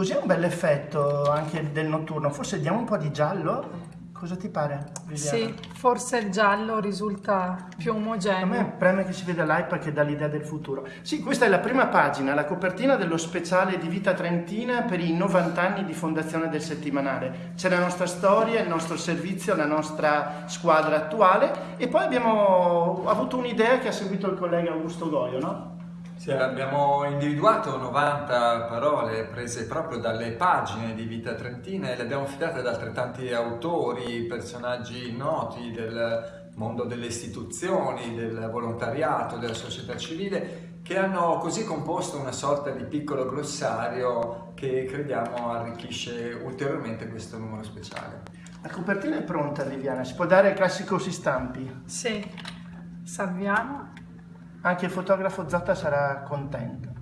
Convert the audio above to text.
Così è un bel effetto anche del notturno. Forse diamo un po' di giallo? Cosa ti pare, Viviana? Sì, forse il giallo risulta più A me omogeneo. preme che si veda l'iPad che dà l'idea del futuro. Sì, questa è la prima pagina, la copertina dello speciale di Vita Trentina per i 90 anni di fondazione del settimanale. C'è la nostra storia, il nostro servizio, la nostra squadra attuale e poi abbiamo avuto un'idea che ha seguito il collega Augusto Goio, no? Sì, abbiamo individuato 90 parole prese proprio dalle pagine di Vita Trentina e le abbiamo affidate ad altrettanti autori, personaggi noti del mondo delle istituzioni, del volontariato, della società civile, che hanno così composto una sorta di piccolo glossario che crediamo arricchisce ulteriormente questo numero speciale. La copertina è pronta, Viviana, si può dare il classico si stampi. Sì, salviamo. Anche il fotografo Zotta sarà contento.